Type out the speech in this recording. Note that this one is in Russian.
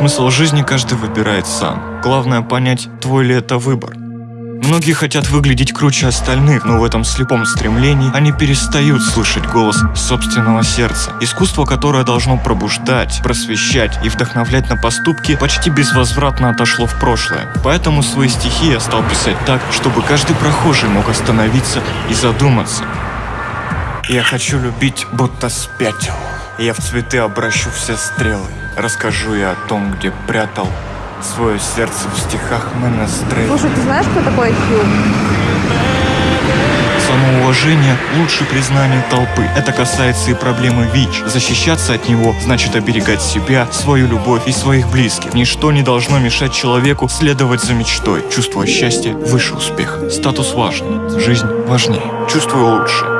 Смысл жизни каждый выбирает сам. Главное понять, твой ли это выбор. Многие хотят выглядеть круче остальных, но в этом слепом стремлении они перестают слышать голос собственного сердца. Искусство, которое должно пробуждать, просвещать и вдохновлять на поступки, почти безвозвратно отошло в прошлое. Поэтому свои стихи я стал писать так, чтобы каждый прохожий мог остановиться и задуматься. Я хочу любить, будто спятил. Я в цветы обращу все стрелы. Расскажу я о том, где прятал свое сердце в стихах Менестрель. Слушай, ты знаешь, кто такой IQ? Самоуважение лучше признания толпы. Это касается и проблемы ВИЧ. Защищаться от него значит оберегать себя, свою любовь и своих близких. Ничто не должно мешать человеку следовать за мечтой. Чувство счастья выше успеха. Статус важен. Жизнь важнее. Чувствую лучше.